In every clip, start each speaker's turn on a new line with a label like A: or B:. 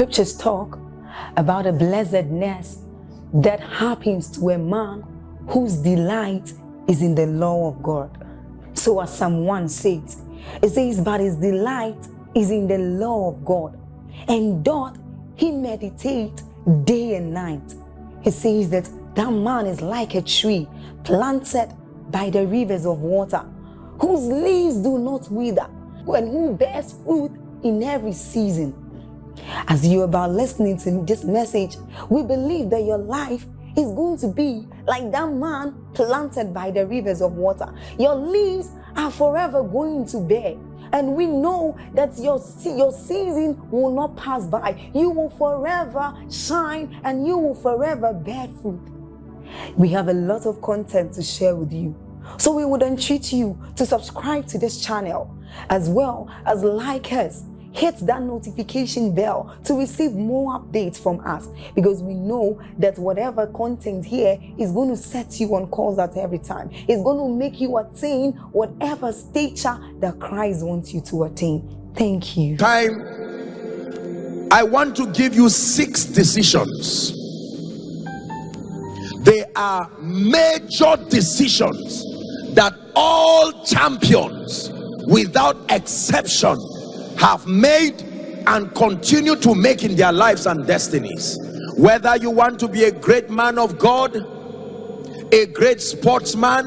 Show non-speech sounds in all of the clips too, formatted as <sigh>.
A: scriptures talk about a blessedness that happens to a man whose delight is in the law of God. So as Psalm 1 says, it says, but his delight is in the law of God, and doth he meditate day and night. He says that that man is like a tree planted by the rivers of water, whose leaves do not wither, and who bears fruit in every season. As you're about listening to this message, we believe that your life is going to be like that man planted by the rivers of water. Your leaves are forever going to bear. And we know that your, your season will not pass by. You will forever shine and you will forever bear fruit. We have a lot of content to share with you. So we would entreat you to subscribe to this channel as well as like us hit that notification bell to receive more updates from us because we know that whatever content here is going to set you on course at every time. It's going to make you attain whatever stature that Christ wants you to attain. Thank you.
B: Time. I want to give you six decisions. They are major decisions that all champions without exception have made and continue to make in their lives and destinies. Whether you want to be a great man of God a great sportsman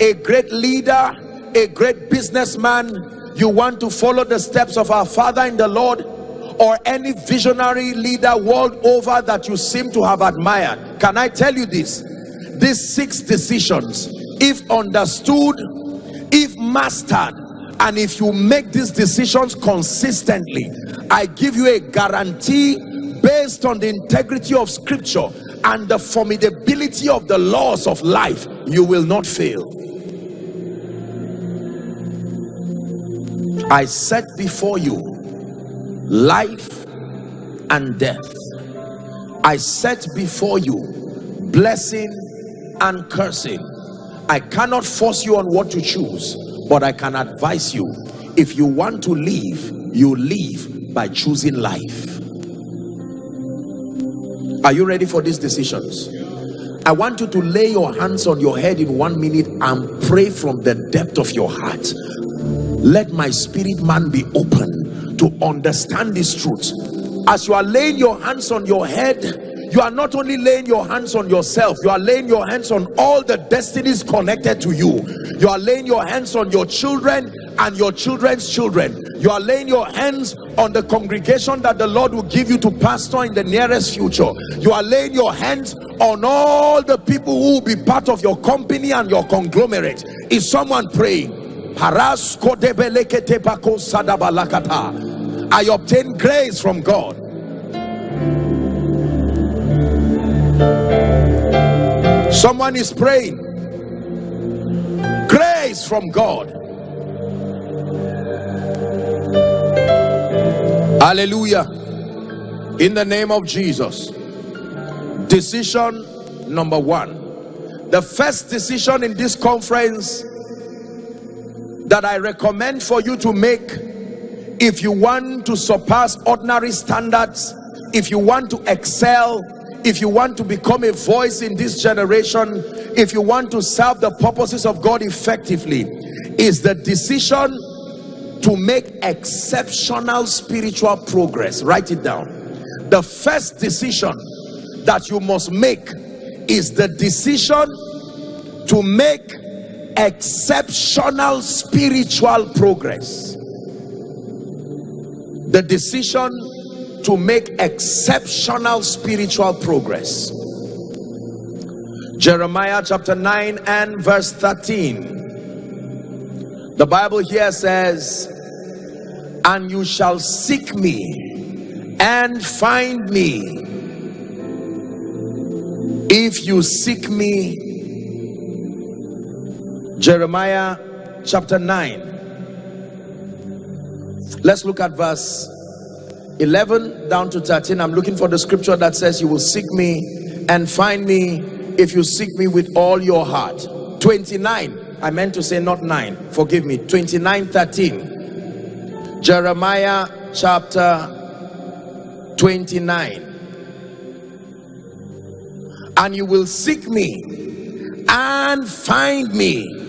B: a great leader a great businessman you want to follow the steps of our father in the Lord or any visionary leader world over that you seem to have admired. Can I tell you this? These six decisions if understood if mastered and if you make these decisions consistently i give you a guarantee based on the integrity of scripture and the formidability of the laws of life you will not fail. I set before you life and death. I set before you blessing and cursing. I cannot force you on what to choose but I can advise you if you want to live you live by choosing life. Are you ready for these decisions? I want you to lay your hands on your head in one minute and pray from the depth of your heart. Let my spirit man be open to understand this truth. as you are laying your hands on your head you are not only laying your hands on yourself you are laying your hands on all the destinies connected to you. You are laying your hands on your children and your children's children. You are laying your hands on the congregation that the lord will give you to pastor in the nearest future. You are laying your hands on all the people who will be part of your company and your conglomerate. Is someone praying? I obtain grace from god someone is praying. Grace from God. Hallelujah. In the name of Jesus. Decision number one. The first decision in this conference that I recommend for you to make if you want to surpass ordinary standards if you want to excel if you want to become a voice in this generation if you want to serve the purposes of God effectively is the decision to make exceptional spiritual progress. Write it down. The first decision that you must make is the decision to make exceptional spiritual progress. The decision to make exceptional spiritual progress. Jeremiah chapter 9 and verse 13 the Bible here says and you shall seek me and find me if you seek me. Jeremiah chapter 9 let's look at verse 11 down to 13 i'm looking for the scripture that says you will seek me and find me if you seek me with all your heart. 29 i meant to say not 9 forgive me. 29 13 jeremiah chapter 29 and you will seek me and find me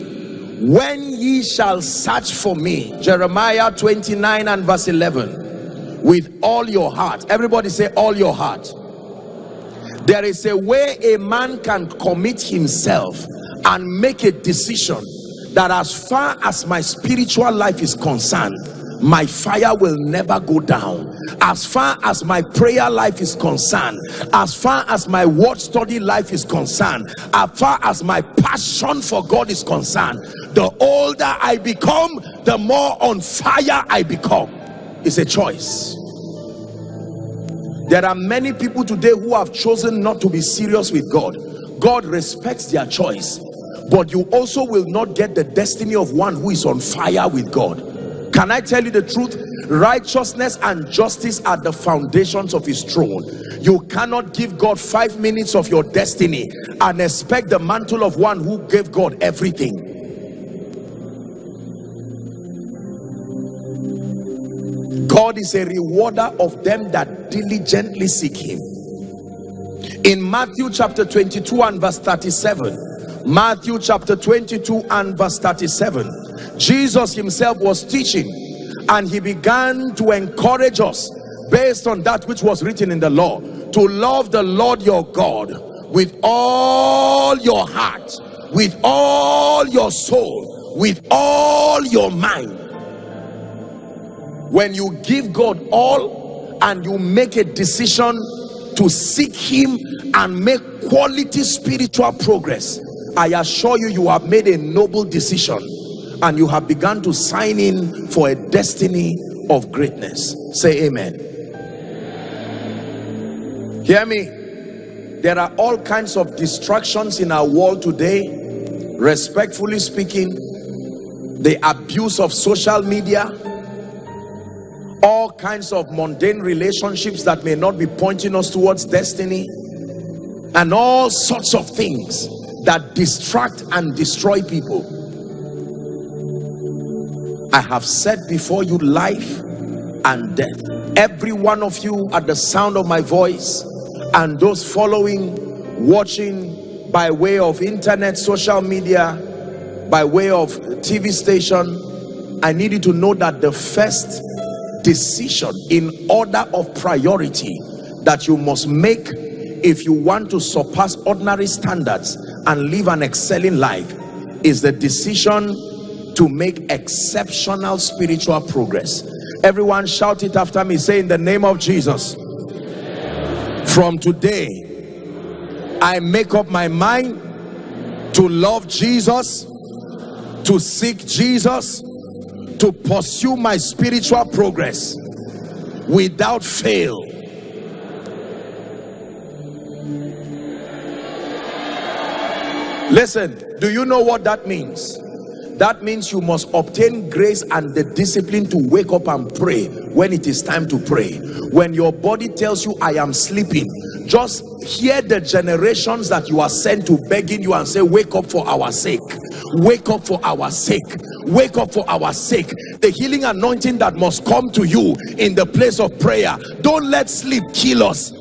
B: when ye shall search for me. Jeremiah 29 and verse 11 with all your heart. Everybody say all your heart. There is a way a man can commit himself and make a decision that as far as my spiritual life is concerned my fire will never go down. As far as my prayer life is concerned as far as my word study life is concerned as far as my passion for god is concerned the older i become the more on fire i become it's a choice. There are many people today who have chosen not to be serious with god. God respects their choice but you also will not get the destiny of one who is on fire with god. Can i tell you the truth? Righteousness and justice are the foundations of his throne. You cannot give god five minutes of your destiny and expect the mantle of one who gave god everything god is a rewarder of them that diligently seek him. In matthew chapter 22 and verse 37 matthew chapter 22 and verse 37 jesus himself was teaching and he began to encourage us based on that which was written in the law to love the lord your god with all your heart with all your soul with all your mind when you give god all and you make a decision to seek him and make quality spiritual progress i assure you you have made a noble decision and you have begun to sign in for a destiny of greatness. Say amen. Hear me? There are all kinds of distractions in our world today respectfully speaking the abuse of social media all kinds of mundane relationships that may not be pointing us towards destiny and all sorts of things that distract and destroy people I have set before you life and death. Every one of you at the sound of my voice and those following, watching by way of internet, social media, by way of TV station, I need you to know that the first decision in order of priority that you must make if you want to surpass ordinary standards and live an excelling life is the decision to make exceptional spiritual progress. Everyone shout it after me say in the name of jesus. From today i make up my mind to love jesus to seek jesus to pursue my spiritual progress without fail. Listen do you know what that means? That means you must obtain grace and the discipline to wake up and pray when it is time to pray. When your body tells you i am sleeping just hear the generations that you are sent to begging you and say wake up for our sake. Wake up for our sake wake up for our sake. The healing anointing that must come to you in the place of prayer. Don't let sleep kill us.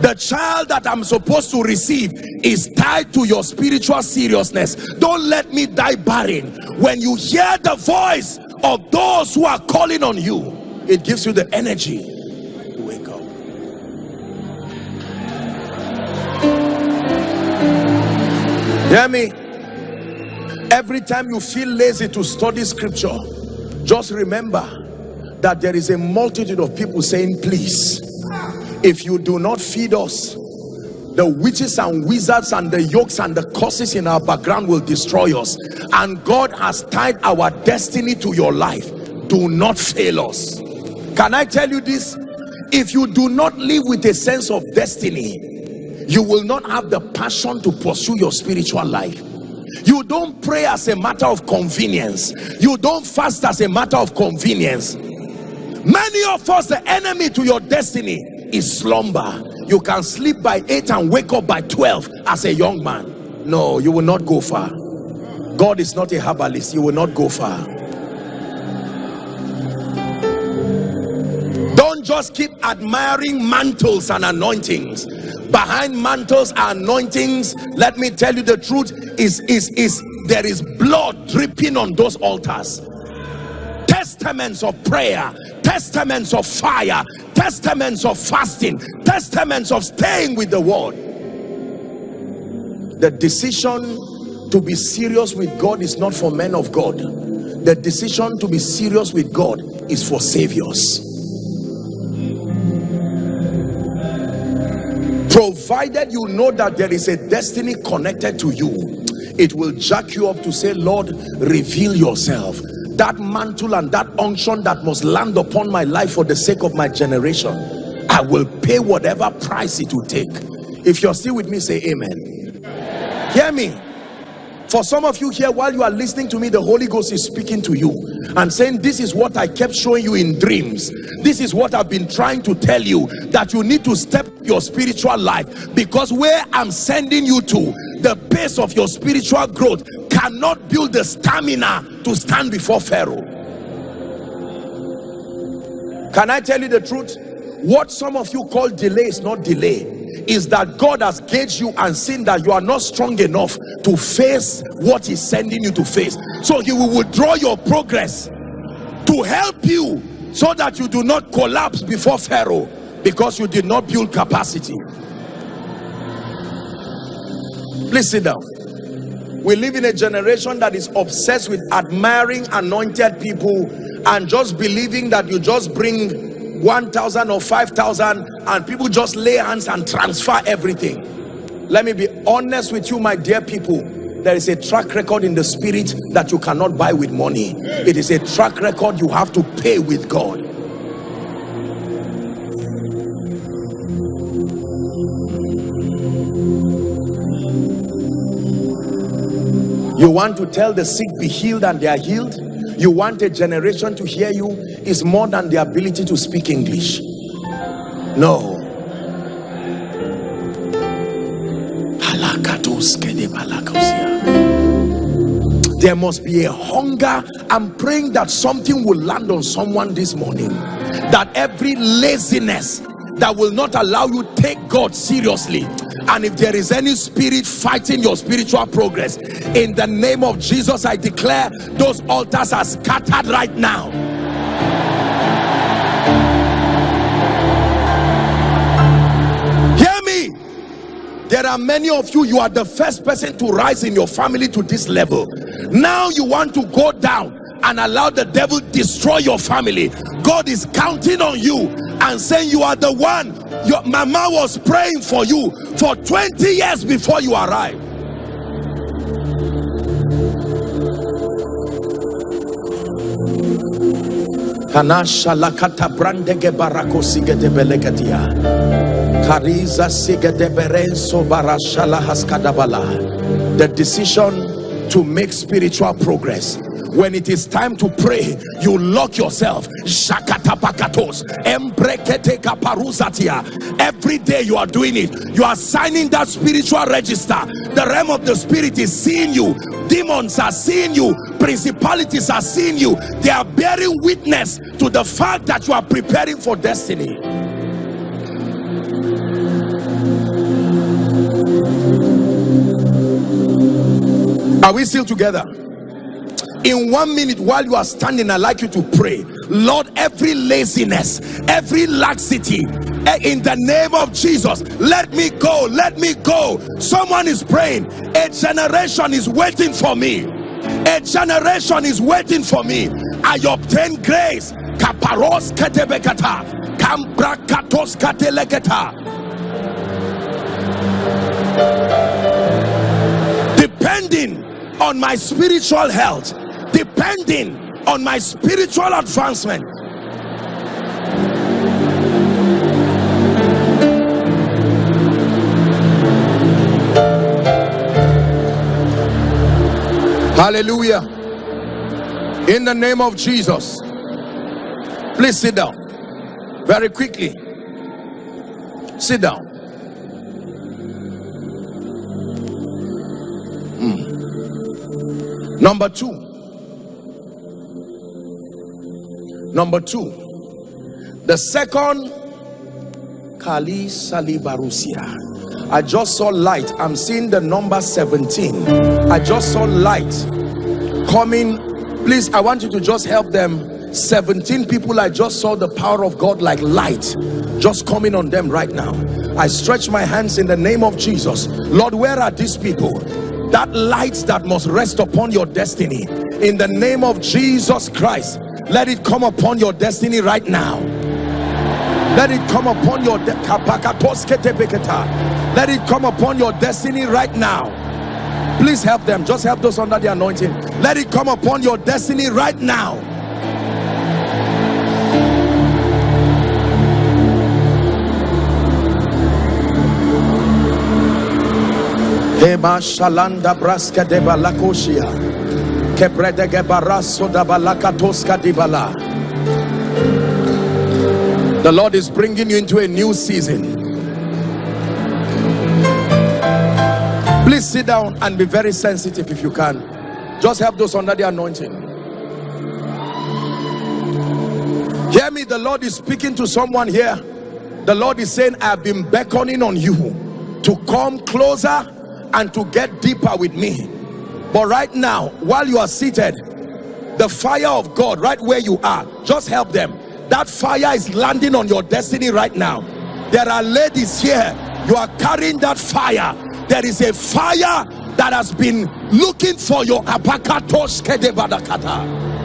B: The child that i'm supposed to receive is tied to your spiritual seriousness. Don't let me die barren. When you hear the voice of those who are calling on you it gives you the energy to wake up. Hear me every time you feel lazy to study scripture just remember that there is a multitude of people saying please if you do not feed us the witches and wizards and the yokes and the curses in our background will destroy us. And God has tied our destiny to your life. Do not fail us. Can I tell you this? If you do not live with a sense of destiny you will not have the passion to pursue your spiritual life you don't pray as a matter of convenience. You don't fast as a matter of convenience. Many of us the enemy to your destiny is slumber. You can sleep by 8 and wake up by 12 as a young man. No you will not go far. God is not a herbalist. You will not go far. Don't just keep admiring mantles and anointings behind mantles and anointings. Let me tell you the truth is is is there is blood dripping on those altars. Testaments of prayer testaments of fire testaments of fasting testaments of staying with the word. The decision to be serious with god is not for men of god. The decision to be serious with god is for saviors provided you know that there is a destiny connected to you it will jack you up to say lord reveal yourself. That mantle and that unction that must land upon my life for the sake of my generation i will pay whatever price it will take. If you're still with me say amen. Hear me. For some of you here while you are listening to me the holy ghost is speaking to you and saying this is what i kept showing you in dreams. This is what i've been trying to tell you that you need to step your spiritual life. Because where i'm sending you to the pace of your spiritual growth cannot build the stamina to stand before pharaoh. Can i tell you the truth? What some of you call delay is not delay. Is that God has gauged you and seen that you are not strong enough to face what he's sending you to face. So he will withdraw your progress to help you so that you do not collapse before Pharaoh because you did not build capacity please sit down we live in a generation that is obsessed with admiring anointed people and just believing that you just bring 1,000 or 5,000 and people just lay hands and transfer everything. Let me be honest with you, my dear people. There is a track record in the spirit that you cannot buy with money. It is a track record you have to pay with God. You want to tell the sick be healed and they are healed? You want a generation to hear you? is more than the ability to speak English. No. There must be a hunger. I'm praying that something will land on someone this morning. That every laziness that will not allow you take God seriously and if there is any spirit fighting your spiritual progress in the name of Jesus I declare those altars are scattered right now. Hear me. there are many of you you are the first person to rise in your family to this level. Now you want to go down and allow the devil destroy your family. God is counting on you and saying you are the one your mama was praying for you for 20 years before you arrived lakata brandege barako. Kariza barashala haskadabala. The decision to make spiritual progress when it is time to pray you lock yourself. Every day you are doing it. You are signing that spiritual register. The realm of the spirit is seeing you. Demons are seeing you. Principalities are seeing you. They are bearing witness to the fact that you are preparing for destiny. Are we still together in one minute while you are standing i'd like you to pray. Lord every laziness every laxity eh, in the name of jesus let me go let me go. Someone is praying. A generation is waiting for me. A generation is waiting for me. I obtain grace. Kaparos ketebekata. Kambrakatos kateleketa. Depending on my spiritual health depending on my spiritual advancement. Hallelujah. In the name of jesus. Please sit down. Very quickly. Sit down. Hmm. number two Number two, The second, Kali Salibarusia. I just saw light. I'm seeing the number 17. I just saw light coming. Please, I want you to just help them. 17 people, I just saw the power of God like light just coming on them right now. I stretch my hands in the name of Jesus. Lord, where are these people? That light that must rest upon your destiny. In the name of Jesus Christ, let it come upon your destiny right now. Let it come upon your let it come upon your destiny right now. Please help them. Just help those under the anointing. Let it come upon your destiny right now. Eba shalanda braska de balakoshia the Lord is bringing you into a new season. Please sit down and be very sensitive if you can. Just help those under the anointing. Hear me, the Lord is speaking to someone here. The Lord is saying, I have been beckoning on you to come closer and to get deeper with me. But right now, while you are seated, the fire of God, right where you are, just help them. That fire is landing on your destiny right now. There are ladies here. You are carrying that fire. There is a fire that has been looking for your apakatos kedebadakata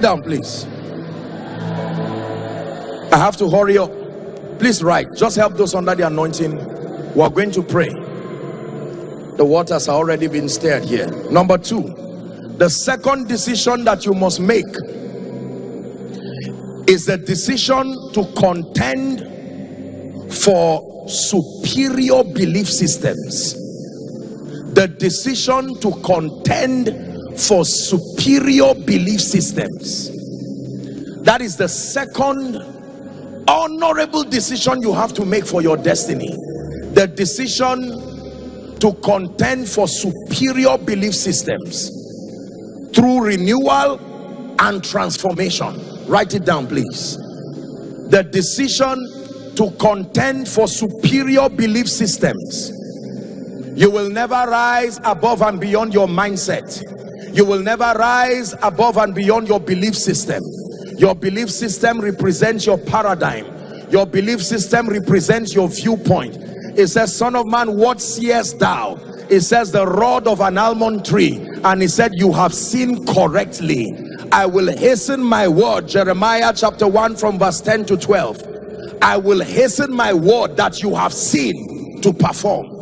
B: sit down please. I have to hurry up. Please write. Just help those under the anointing. We are going to pray. The waters are already been stirred here. Number two the second decision that you must make is the decision to contend for superior belief systems. The decision to contend for superior belief systems. That is the second honorable decision you have to make for your destiny. The decision to contend for superior belief systems through renewal and transformation. Write it down please. The decision to contend for superior belief systems. You will never rise above and beyond your mindset you will never rise above and beyond your belief system. Your belief system represents your paradigm. Your belief system represents your viewpoint. It says son of man what seest thou? It says the rod of an almond tree. And he said you have seen correctly. I will hasten my word. Jeremiah chapter 1 from verse 10 to 12 i will hasten my word that you have seen to perform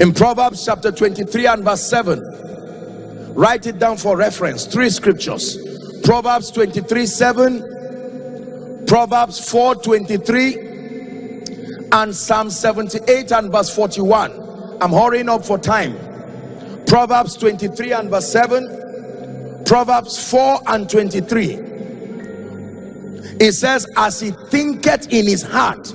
B: in Proverbs chapter 23 and verse 7 write it down for reference. Three scriptures. Proverbs 23 7 Proverbs 4 23 and Psalm 78 and verse 41 I'm hurrying up for time. Proverbs 23 and verse 7 Proverbs 4 and 23 it says as he thinketh in his heart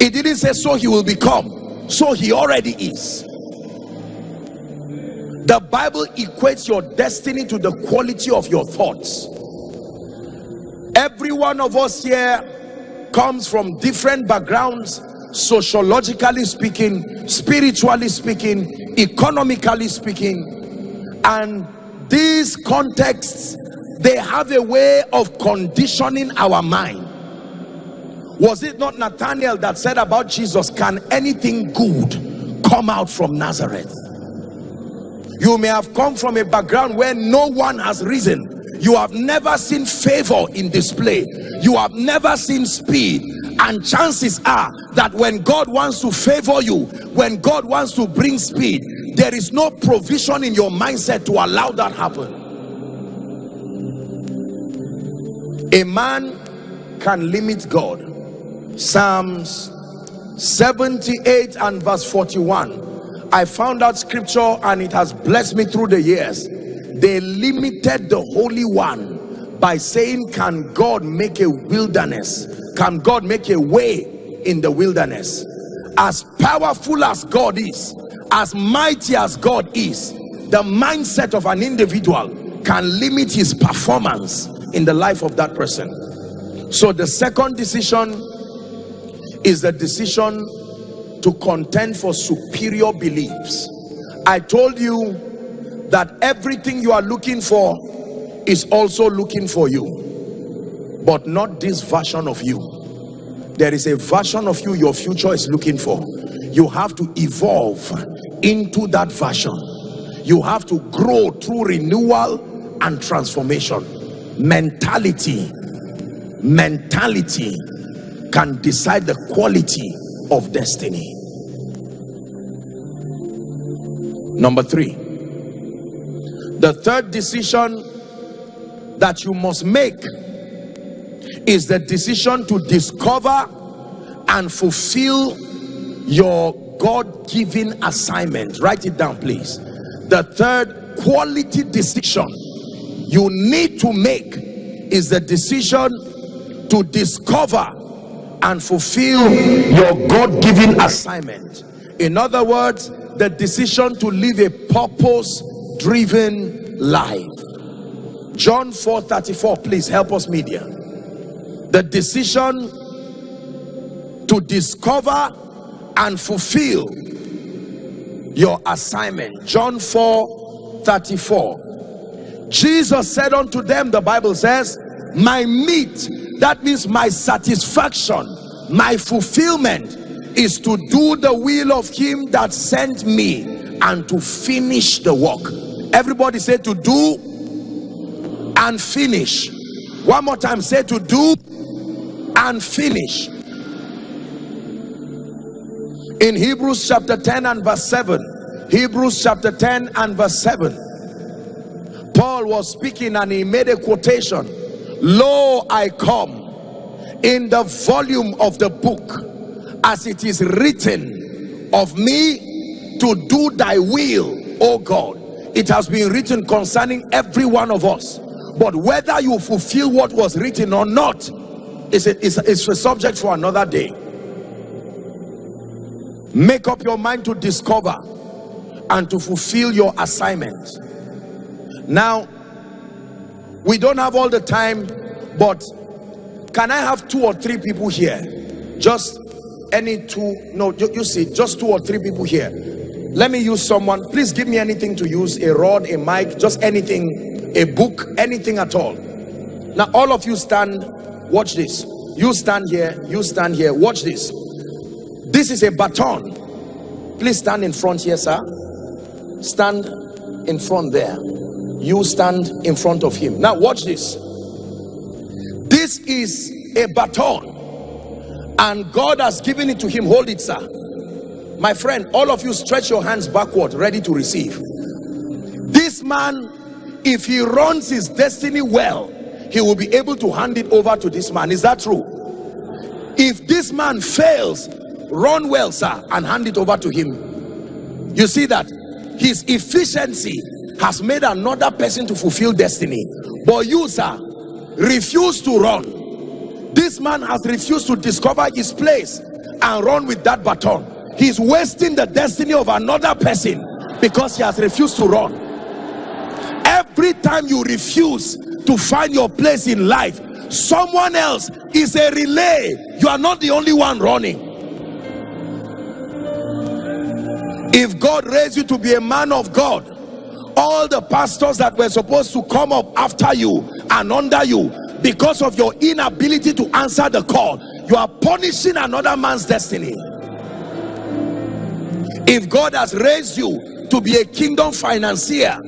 B: it didn't say so he will become so he already is. The bible equates your destiny to the quality of your thoughts. Every one of us here comes from different backgrounds sociologically speaking spiritually speaking economically speaking and these contexts they have a way of conditioning our mind was it not Nathaniel that said about Jesus can anything good come out from Nazareth? You may have come from a background where no one has risen. You have never seen favor in display. You have never seen speed. And chances are that when God wants to favor you when God wants to bring speed there is no provision in your mindset to allow that happen. A man can limit God Psalms 78 and verse 41 I found out scripture and it has blessed me through the years. They limited the Holy One by saying, Can God make a wilderness? Can God make a way in the wilderness? As powerful as God is, as mighty as God is, the mindset of an individual can limit his performance in the life of that person. So the second decision is the decision to contend for superior beliefs. I told you that everything you are looking for is also looking for you, but not this version of you. There is a version of you your future is looking for. You have to evolve into that version. You have to grow through renewal and transformation. Mentality, mentality can decide the quality of destiny. Number three, the third decision that you must make is the decision to discover and fulfill your God-given assignment. Write it down, please. The third quality decision you need to make is the decision to discover and fulfill your God-given assignment. In other words, the decision to live a purpose-driven life. John 4 34, please help us media. The decision to discover and fulfill your assignment. John 4 34. Jesus said unto them, the Bible says, My meat, that means my satisfaction, my fulfillment is to do the will of him that sent me and to finish the work. Everybody say to do and finish. One more time, say to do and finish. In Hebrews chapter 10 and verse 7, Hebrews chapter 10 and verse 7, Paul was speaking and he made a quotation. Lo, I come in the volume of the book as it is written of me to do thy will, O God. It has been written concerning every one of us. But whether you fulfill what was written or not is a, is, is a subject for another day. Make up your mind to discover and to fulfill your assignment. Now, we don't have all the time, but can I have two or three people here? Just any two, no, you, you see, just two or three people here. Let me use someone. Please give me anything to use, a rod, a mic, just anything, a book, anything at all. Now, all of you stand, watch this. You stand here, you stand here, watch this. This is a baton. Please stand in front here, sir. Stand in front there. You stand in front of him. Now, watch this. This is a baton and God has given it to him. Hold it sir. My friend all of you stretch your hands backward ready to receive. This man if he runs his destiny well he will be able to hand it over to this man. Is that true? If this man fails run well sir and hand it over to him. You see that? His efficiency has made another person to fulfill destiny. But you sir refuse to run. This man has refused to discover his place and run with that baton. He's wasting the destiny of another person because he has refused to run. Every time you refuse to find your place in life someone else is a relay. You are not the only one running. If God raised you to be a man of God all the pastors that were supposed to come up after you and under you because of your inability to answer the call. You are punishing another man's destiny. If God has raised you to be a kingdom financier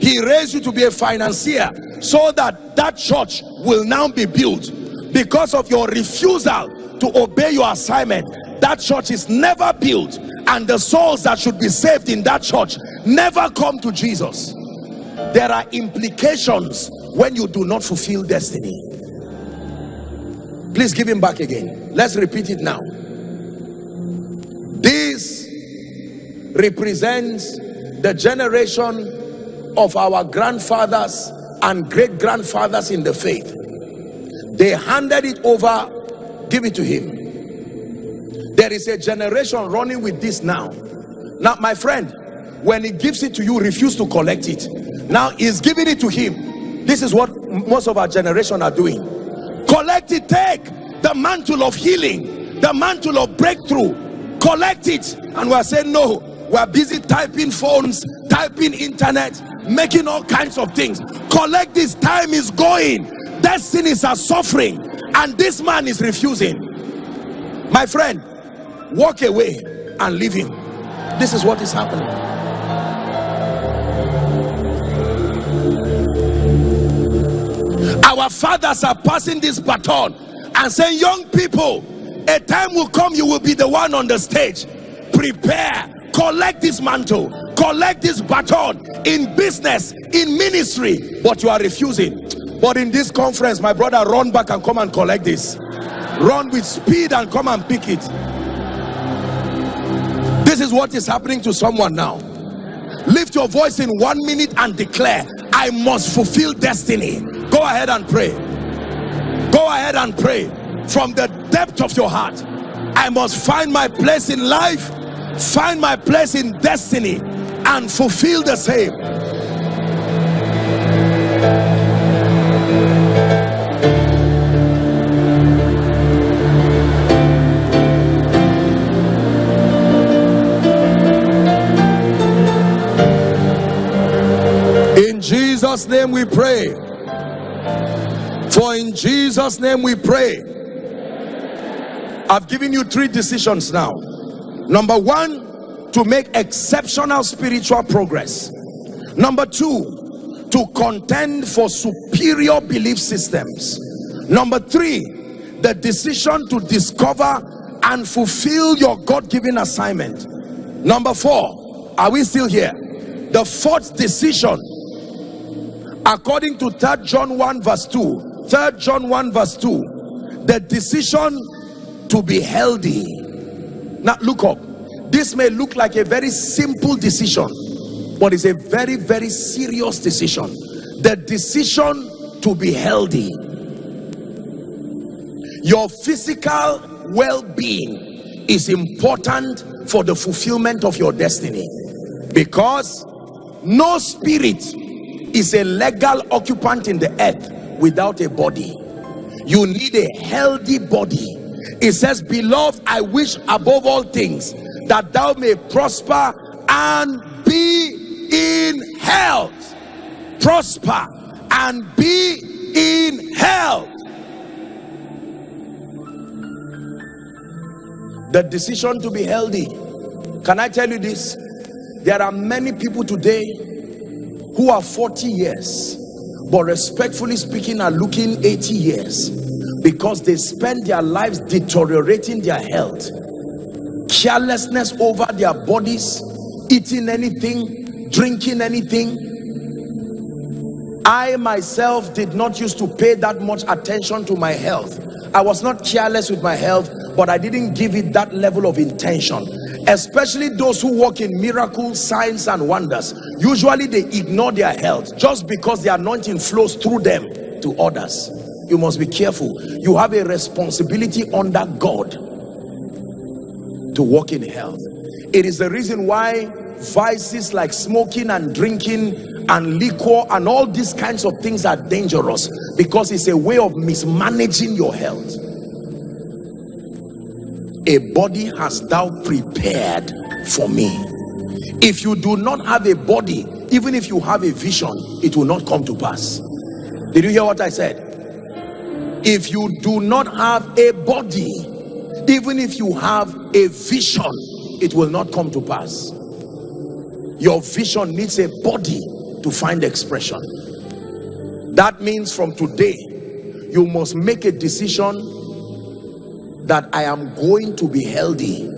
B: he raised you to be a financier so that that church will now be built. Because of your refusal to obey your assignment that church is never built. And the souls that should be saved in that church never come to Jesus. There are implications when you do not fulfill destiny. Please give him back again. Let's repeat it now. This represents the generation of our grandfathers and great grandfathers in the faith. They handed it over. Give it to him. There is a generation running with this now. Now my friend when he gives it to you refuse to collect it. Now he's giving it to him. This is what most of our generation are doing. Collect it take the mantle of healing the mantle of breakthrough. Collect it. And we're saying no we're busy typing phones typing internet making all kinds of things. Collect this. Time is going. Destinies are suffering. And this man is refusing. My friend walk away and leave him. This is what is happening our fathers are passing this baton and saying young people a time will come you will be the one on the stage. Prepare. Collect this mantle. Collect this baton in business in ministry. But you are refusing. But in this conference my brother run back and come and collect this. Run with speed and come and pick it. This is what is happening to someone now. Lift your voice in one minute and declare i must fulfill destiny go ahead and pray. Go ahead and pray. From the depth of your heart i must find my place in life find my place in destiny and fulfill the same. In jesus name we pray for in jesus name we pray. I've given you three decisions now. Number one to make exceptional spiritual progress. Number two to contend for superior belief systems. Number three the decision to discover and fulfill your god-given assignment. Number four are we still here? The fourth decision according to 3 john 1 verse 2 third john 1 verse 2 the decision to be healthy. Now look up. This may look like a very simple decision but it's a very very serious decision. The decision to be healthy. Your physical well-being is important for the fulfillment of your destiny. Because no spirit is a legal occupant in the earth without a body. You need a healthy body. It says beloved i wish above all things that thou may prosper and be in health. Prosper and be in health. The decision to be healthy. Can i tell you this? There are many people today who are 40 years but respectfully speaking are looking 80 years because they spend their lives deteriorating their health carelessness over their bodies eating anything drinking anything. I myself did not used to pay that much attention to my health. I was not careless with my health but i didn't give it that level of intention especially those who work in miracles signs and wonders usually they ignore their health just because the anointing flows through them to others. You must be careful. You have a responsibility under god to walk in health. It is the reason why vices like smoking and drinking and liquor and all these kinds of things are dangerous because it's a way of mismanaging your health. A body has thou prepared for me if you do not have a body even if you have a vision it will not come to pass. Did you hear what i said? If you do not have a body even if you have a vision it will not come to pass. Your vision needs a body to find expression. That means from today you must make a decision that I am going to be healthy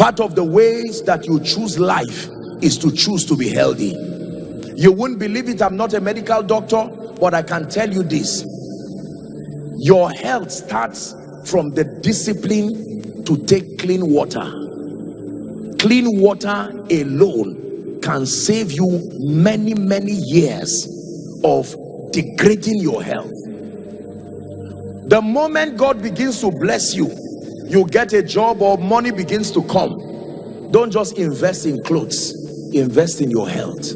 B: part of the ways that you choose life is to choose to be healthy. You wouldn't believe it I'm not a medical doctor but I can tell you this. Your health starts from the discipline to take clean water. Clean water alone can save you many many years of degrading your health. The moment god begins to bless you you get a job or money begins to come don't just invest in clothes invest in your health.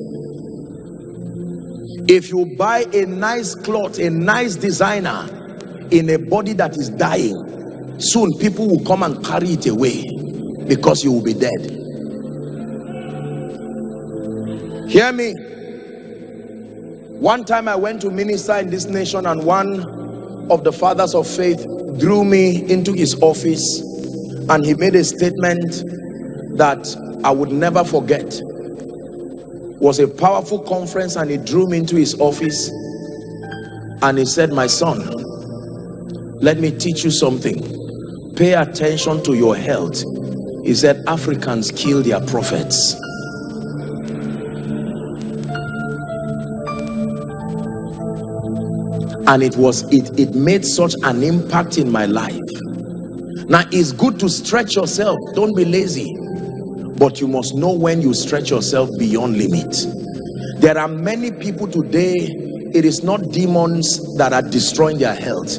B: If you buy a nice cloth a nice designer in a body that is dying soon people will come and carry it away because you will be dead. Hear me? One time i went to minister in this nation and one of the fathers of faith drew me into his office and he made a statement that i would never forget. Was a powerful conference and he drew me into his office and he said my son let me teach you something. Pay attention to your health. He said africans kill their prophets and it was it it made such an impact in my life. Now it's good to stretch yourself. Don't be lazy. But you must know when you stretch yourself beyond limit. There are many people today it is not demons that are destroying their health.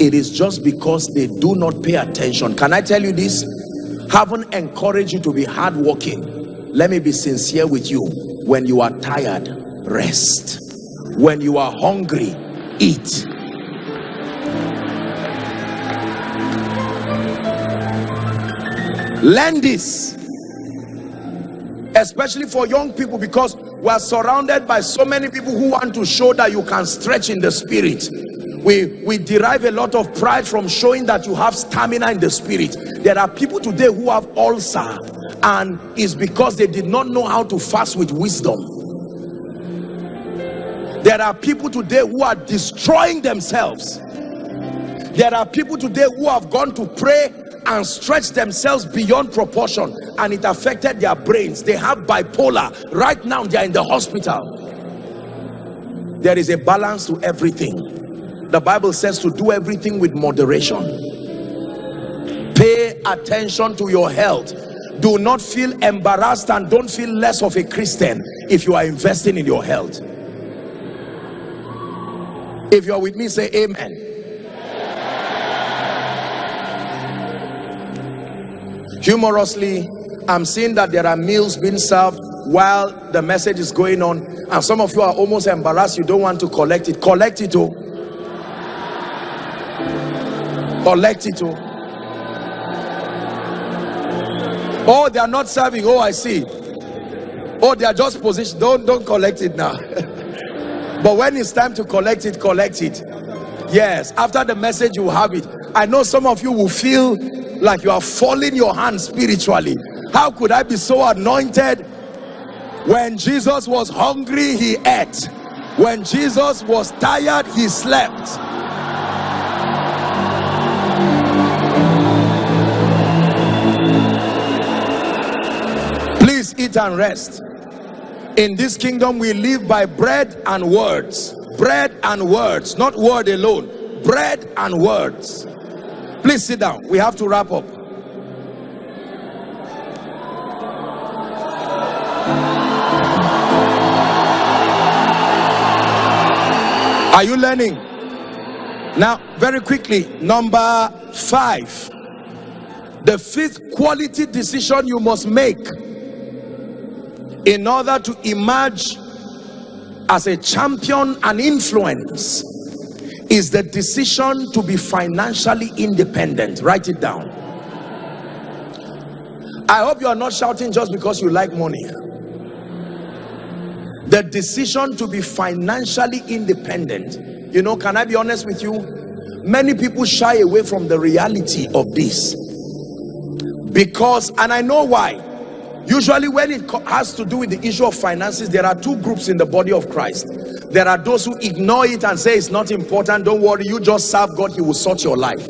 B: It is just because they do not pay attention. Can i tell you this? Haven't encouraged you to be hardworking. Let me be sincere with you. When you are tired rest. When you are hungry eat. Learn this especially for young people because we are surrounded by so many people who want to show that you can stretch in the spirit. We we derive a lot of pride from showing that you have stamina in the spirit. There are people today who have ulcer and it's because they did not know how to fast with wisdom there are people today who are destroying themselves. There are people today who have gone to pray and stretch themselves beyond proportion and it affected their brains. They have bipolar. Right now they are in the hospital. There is a balance to everything. The bible says to do everything with moderation. Pay attention to your health. Do not feel embarrassed and don't feel less of a christian if you are investing in your health if you're with me say amen. Humorously i'm seeing that there are meals being served while the message is going on and some of you are almost embarrassed. You don't want to collect it. Collect it oh. Collect it oh. Oh they are not serving. Oh i see. Oh they are just positioned don't don't collect it now <laughs> but when it's time to collect it collect it. Yes after the message you have it. I know some of you will feel like you are falling your hands spiritually. How could i be so anointed? When jesus was hungry he ate. When jesus was tired he slept. Please eat and rest in this kingdom we live by bread and words. Bread and words not word alone. Bread and words. Please sit down. We have to wrap up. Are you learning? Now very quickly number five. The fifth quality decision you must make in order to emerge as a champion and influence is the decision to be financially independent. Write it down. I hope you are not shouting just because you like money. The decision to be financially independent. You know can i be honest with you? Many people shy away from the reality of this. Because and i know why usually when it has to do with the issue of finances there are two groups in the body of christ. There are those who ignore it and say it's not important don't worry you just serve god he will sort your life.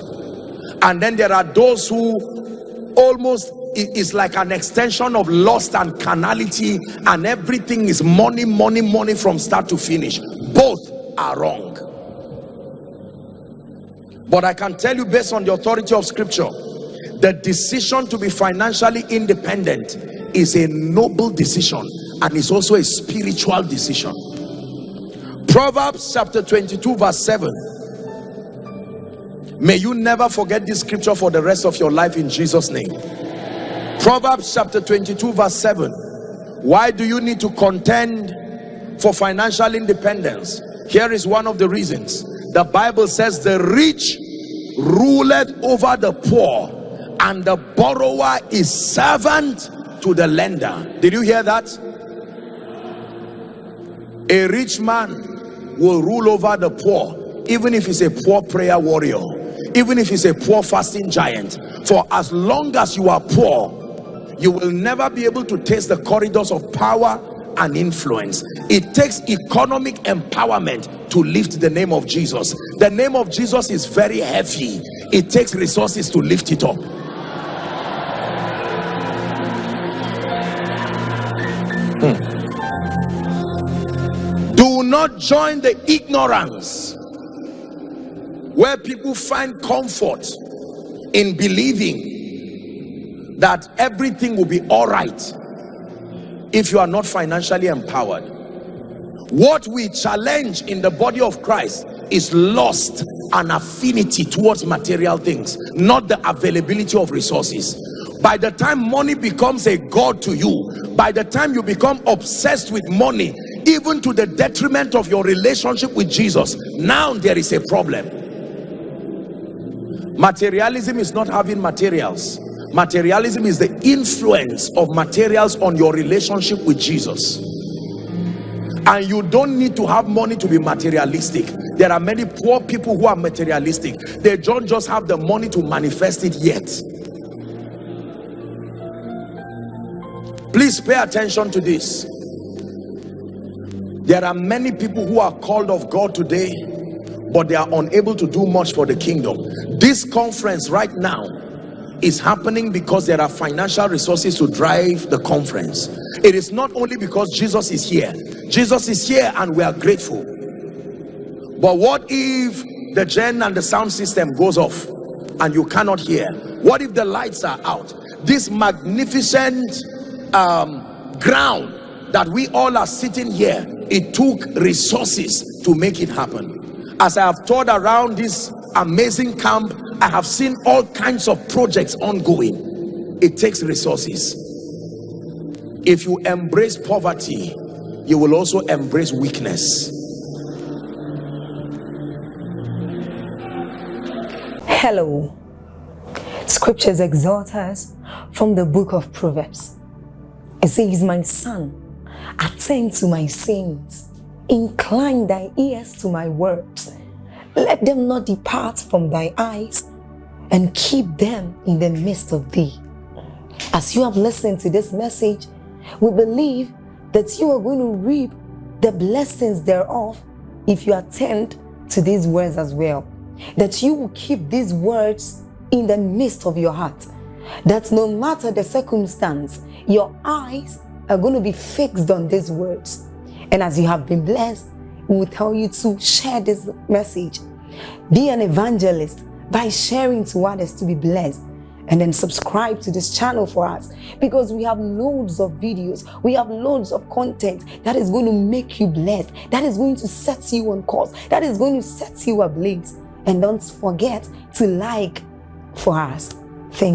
B: And then there are those who almost is like an extension of lust and carnality and everything is money money money from start to finish. Both are wrong. But i can tell you based on the authority of scripture the decision to be financially independent is a noble decision and it's also a spiritual decision. Proverbs chapter 22 verse 7 may you never forget this scripture for the rest of your life in jesus name. Proverbs chapter 22 verse 7 why do you need to contend for financial independence? Here is one of the reasons. The bible says the rich ruleth over the poor and the borrower is servant to the lender. Did you hear that? A rich man will rule over the poor even if he's a poor prayer warrior even if he's a poor fasting giant. For as long as you are poor you will never be able to taste the corridors of power and influence. It takes economic empowerment to lift the name of jesus. The name of jesus is very heavy. It takes resources to lift it up not join the ignorance where people find comfort in believing that everything will be all right if you are not financially empowered. What we challenge in the body of christ is lost an affinity towards material things not the availability of resources. By the time money becomes a god to you by the time you become obsessed with money even to the detriment of your relationship with jesus now there is a problem. Materialism is not having materials. Materialism is the influence of materials on your relationship with jesus. And you don't need to have money to be materialistic. There are many poor people who are materialistic. They don't just have the money to manifest it yet. Please pay attention to this there are many people who are called of god today but they are unable to do much for the kingdom. This conference right now is happening because there are financial resources to drive the conference. It is not only because jesus is here. Jesus is here and we are grateful. But what if the gen and the sound system goes off and you cannot hear? What if the lights are out? This magnificent um, ground that we all are sitting here it took resources to make it happen as i have toured around this amazing camp I have seen all kinds of projects ongoing. It takes resources. If you embrace poverty, you will also embrace weakness.
A: Hello. Scriptures exhort us from the book of Proverbs. It says, My son, attend to my sins. incline thy ears to my words let them not depart from thy eyes and keep them in the midst of thee. As you have listened to this message, we believe that you are going to reap the blessings thereof if you attend to these words as well. That you will keep these words in the midst of your heart. That no matter the circumstance, your eyes are going to be fixed on these words. And as you have been blessed, we will tell you to share this message. Be an evangelist by sharing to others to be blessed. And then subscribe to this channel for us because we have loads of videos, we have loads of content that is going to make you blessed, that is going to set you on course, that is going to set you ablaze. And don't forget to like for us.